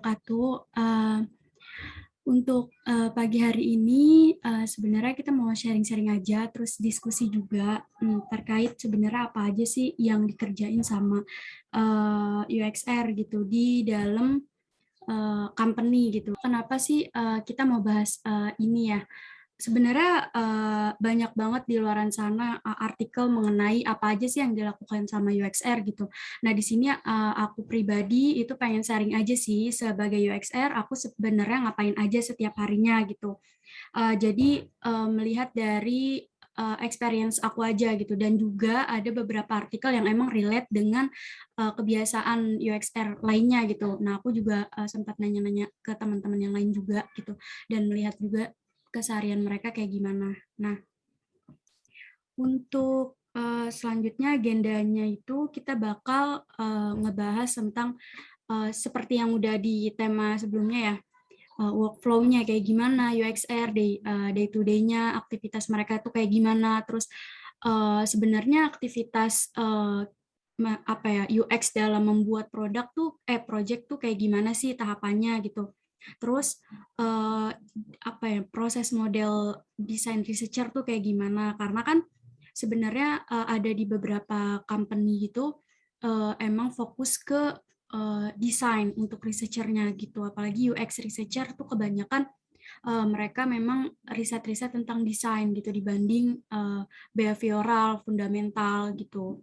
wabarakatuh. Eh, untuk eh, pagi hari ini eh, sebenarnya kita mau sharing-sharing aja terus diskusi juga hmm, terkait sebenarnya apa aja sih yang dikerjain sama UXR gitu di dalam company gitu. Kenapa sih kita mau bahas ini ya? Sebenarnya uh, banyak banget di luar sana uh, artikel mengenai apa aja sih yang dilakukan sama UXR gitu. Nah di sini uh, aku pribadi itu pengen sharing aja sih sebagai UXR aku sebenarnya ngapain aja setiap harinya gitu. Uh, jadi uh, melihat dari experience aku aja gitu dan juga ada beberapa artikel yang emang relate dengan uh, kebiasaan UXR lainnya gitu. Nah aku juga uh, sempat nanya-nanya ke teman-teman yang lain juga gitu dan melihat juga keseharian mereka kayak gimana. Nah, untuk uh, selanjutnya agendanya itu kita bakal uh, ngebahas tentang uh, seperti yang udah di tema sebelumnya ya, uh, workflow-nya kayak gimana, UXR day uh, day to day-nya, aktivitas mereka itu kayak gimana, terus uh, sebenarnya aktivitas uh, apa ya UX dalam membuat produk tuh eh project tuh kayak gimana sih tahapannya gitu Terus uh, apa ya proses model desain researcher tuh kayak gimana? Karena kan sebenarnya uh, ada di beberapa company gitu uh, emang fokus ke uh, desain untuk researchernya gitu. Apalagi UX researcher tuh kebanyakan uh, mereka memang riset-riset tentang desain gitu dibanding uh, behavioral, fundamental gitu.